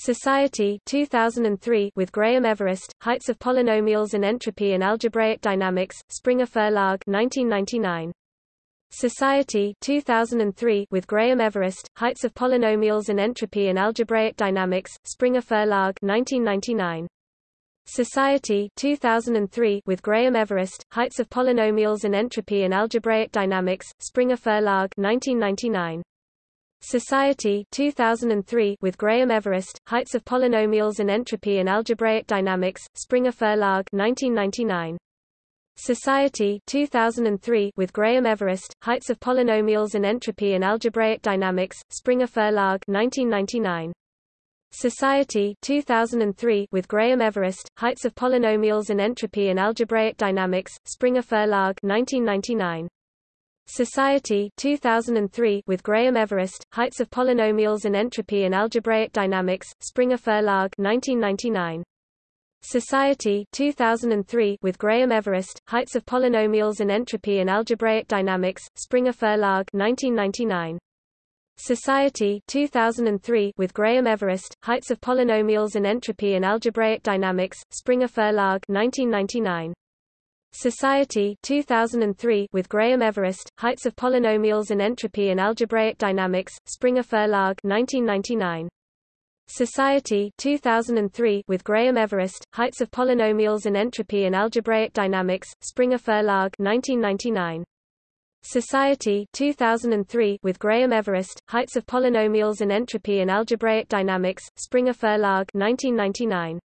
Society 2003 with Graham Everest, Heights of Polynomials and Entropy in Algebraic Dynamics, Springer Verlag 1999. Society 2003 with Graham Everest, Heights of Polynomials and Entropy in Algebraic Dynamics, Springer Verlag 1999. Society 2003 with Graham Everest, Heights of Polynomials and Entropy in Algebraic Dynamics, Springer Verlag 1999. Society 2003 with Graham Everest, Heights of Polynomials and Entropy in Algebraic Dynamics, Springer Verlag 1999. Society 2003 with Graham Everest, Heights of Polynomials and Entropy in Algebraic Dynamics, Springer Verlag 1999. Society 2003 with Graham Everest, Heights of Polynomials and Entropy in Algebraic Dynamics, Springer Verlag 1999. Society 2003 with Graham Everest, Heights of Polynomials and Entropy in Algebraic Dynamics, Springer Verlag 1999. Society 2003 with Graham Everest, Heights of Polynomials and Entropy in Algebraic Dynamics, Springer Verlag 1999. Society 2003 with Graham Everest, Heights of Polynomials and Entropy in Algebraic Dynamics, Springer Verlag 1999. Society 2003 with Graham Everest, Heights of Polynomials and Entropy in Algebraic Dynamics, Springer Verlag 1999. Society 2003 with Graham Everest, Heights of Polynomials and Entropy in Algebraic Dynamics, Springer Verlag 1999. Society 2003 with Graham Everest, Heights of Polynomials and Entropy in Algebraic Dynamics, Springer Verlag 1999.